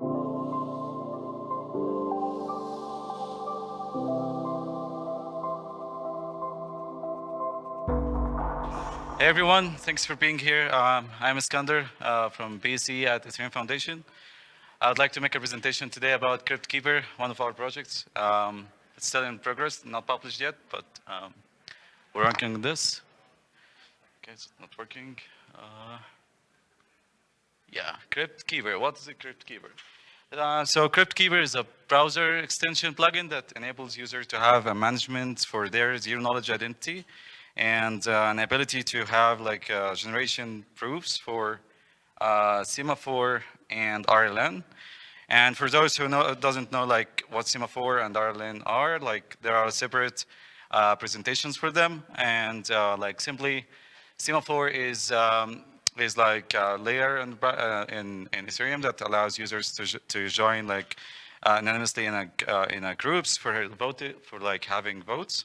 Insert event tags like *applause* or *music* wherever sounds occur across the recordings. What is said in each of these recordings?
Hey everyone, thanks for being here. Um, I'm Iskander uh, from PSE at Ethereum Foundation. I would like to make a presentation today about CryptKeeper, one of our projects. Um, it's still in progress, not published yet, but um, we're working on this. Okay, it's not working. Uh, CryptKeeper. What is a CryptKeeper? Uh, so CryptKeeper is a browser extension plugin that enables users to have a management for their zero-knowledge identity and uh, an ability to have like uh, generation proofs for uh, semaphore and RLN. And for those who know, doesn't know like what semaphore and RLN are, like there are separate uh, presentations for them. And uh, like simply, semaphore is um, is like a layer in, uh, in, in Ethereum that allows users to to join like anonymously in a in a groups for vote for like having votes.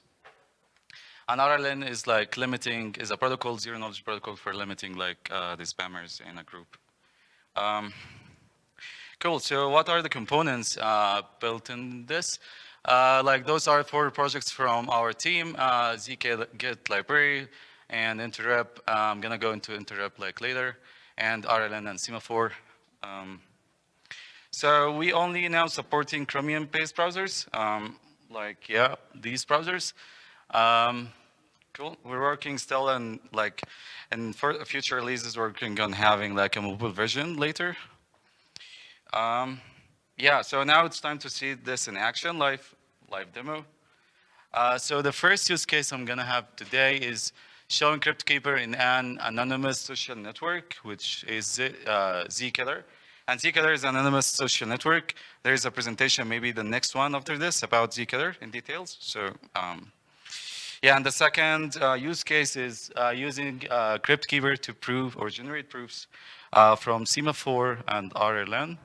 And RLN is like limiting, is a protocol, zero knowledge protocol for limiting like uh, the spammers in a group. Um, cool, so what are the components uh, built in this? Uh, like those are four projects from our team, uh, ZK Git library and interrep, I'm gonna go into interrep like later and RLN and semaphore. Um, so we only now supporting Chromium-based browsers, um, like yeah, these browsers. Um, cool. We're working still on like, and for future releases, we're working on having like a mobile version later. Um, yeah, so now it's time to see this in action, live, live demo. Uh, so the first use case I'm gonna have today is showing CryptKeeper in an anonymous social network, which is uh, Zkitter. And Zkitter is an anonymous social network. There is a presentation, maybe the next one after this, about Zkitter in details. So um, yeah, and the second uh, use case is uh, using uh, CryptKeeper to prove or generate proofs uh, from Semaphore and RLN.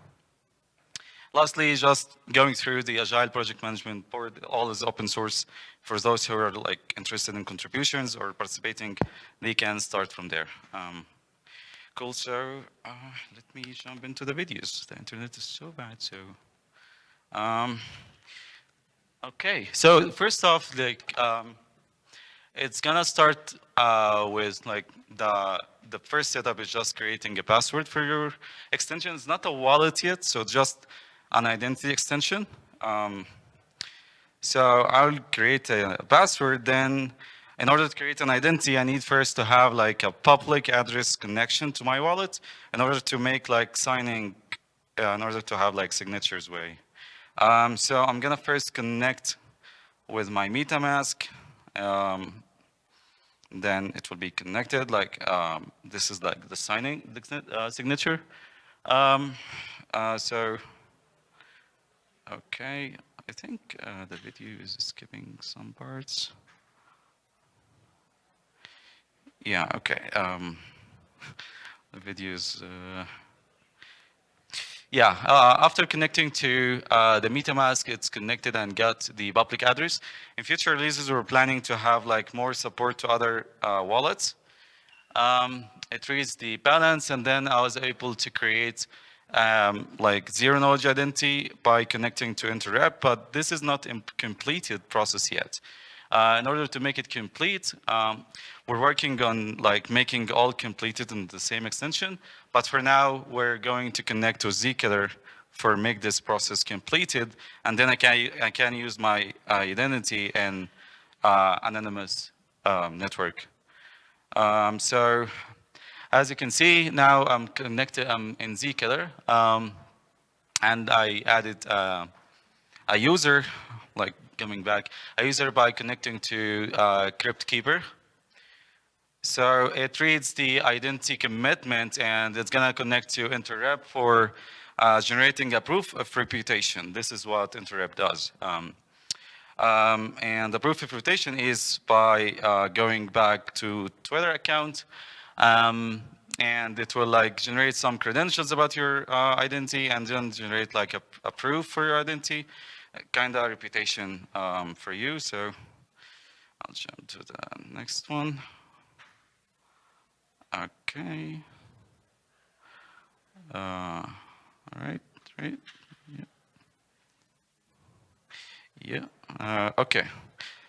Lastly, just going through the Agile project management board, all is open source. For those who are like interested in contributions or participating, they can start from there. Um, cool, so uh, let me jump into the videos. The internet is so bad, so. Um, okay, so first off, like, um, it's gonna start uh, with like the the first setup is just creating a password for your extension. It's not a wallet yet, so just an identity extension. Um, so I'll create a password. Then, in order to create an identity, I need first to have like a public address connection to my wallet in order to make like signing, uh, in order to have like signatures way. Um, so I'm gonna first connect with my MetaMask um, then it will be connected like um, this is like the signing the, uh, signature. Um, uh, so, okay, I think uh, the video is skipping some parts. Yeah, okay. Um, *laughs* the video is uh, yeah, uh, after connecting to uh, the MetaMask, it's connected and got the public address. In future releases, we're planning to have like more support to other uh, wallets. Um, it reads the balance, and then I was able to create um, like zero knowledge identity by connecting to interrep, but this is not a completed process yet. Uh, in order to make it complete, um, we're working on like making all completed in the same extension, but for now, we're going to connect to Zkitter for make this process completed, and then I can I can use my uh, identity and uh, anonymous um, network. Um, so as you can see, now I'm connected. I'm in Zkitter, um, and I added uh, a user, like coming back, a user by connecting to uh, CryptKeeper. So it reads the identity commitment and it's going to connect to interrep for uh, generating a proof of reputation. This is what interrep does. Um, um, and the proof of reputation is by uh, going back to Twitter account um, and it will like generate some credentials about your uh, identity and then generate like a, a proof for your identity, kind of reputation um, for you. So I'll jump to the next one. Okay. Uh, all right, right, yeah. Yeah, uh, okay.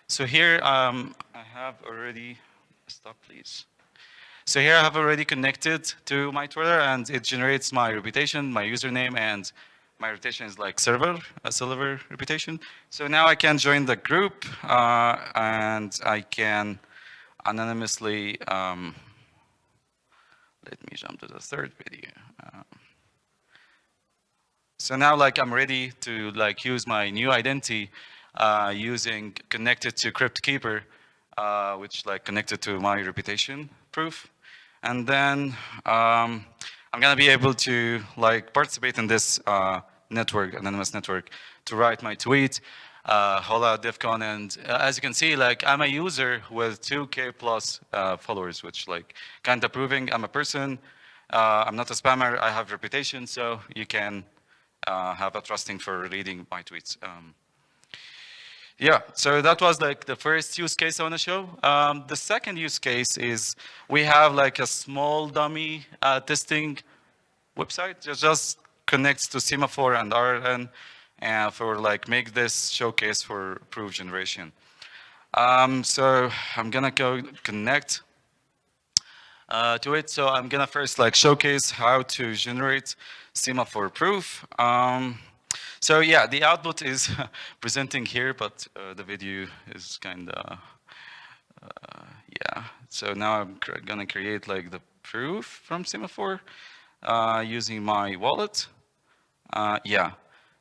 So here um, I have already, stop please. So here I have already connected to my Twitter, and it generates my reputation, my username, and my reputation is like server, a server reputation. So now I can join the group, uh, and I can anonymously. Um, let me jump to the third video. Um, so now like I'm ready to like use my new identity uh, using connected to CryptKeeper, uh, which like connected to my reputation proof. And then um, I'm gonna be able to like participate in this uh, network, anonymous network, to write my tweet, uh, holla Devcon, and uh, as you can see, like I'm a user with 2K plus uh, followers, which like kind of proving I'm a person. Uh, I'm not a spammer. I have reputation, so you can uh, have a trusting for reading my tweets. Um, yeah, so that was like the first use case I want to show. Um, the second use case is we have like a small dummy uh, testing website that just connects to Semaphore and RLN and uh, for like make this showcase for proof generation. Um, so I'm gonna go connect uh, to it. So I'm gonna first like showcase how to generate Semaphore proof. Um, so yeah, the output is *laughs* presenting here, but uh, the video is kind of, uh, yeah. So now I'm gonna create like the proof from Semaphore uh, using my wallet. Uh, yeah.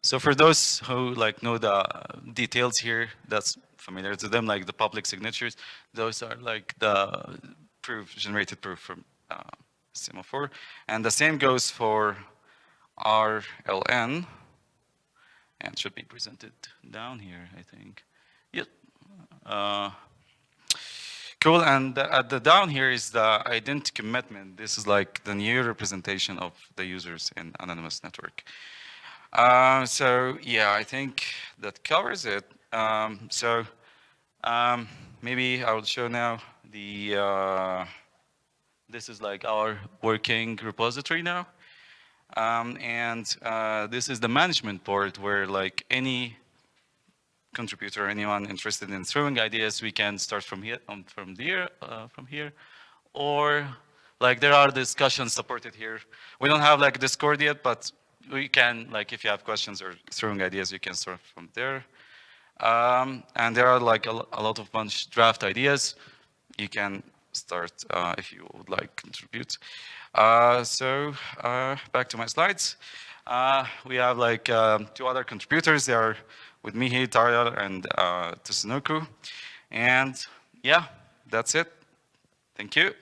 So for those who like know the details here, that's familiar to them, like the public signatures, those are like the proof, generated proof from uh, Semaphore. And the same goes for RLN, and should be presented down here, I think. Yep. Uh, cool, and the, at the down here is the identity commitment. This is like the new representation of the users in Anonymous Network. Uh, so yeah, I think that covers it. Um, so um, maybe I will show now the, uh, this is like our working repository now. Um, and uh, this is the management board where like any contributor, anyone interested in throwing ideas, we can start from here, um, from there, uh, from here, or like there are discussions supported here. We don't have like Discord yet, but we can like if you have questions or throwing ideas, you can start from there. Um, and there are like a, a, lot of bunch draft ideas. You can start uh, if you would like contribute. Uh, so uh, back to my slides. Uh, we have like um, two other contributors. They are with me here, Taryal and uh, Tsunoku. And yeah, that's it. Thank you.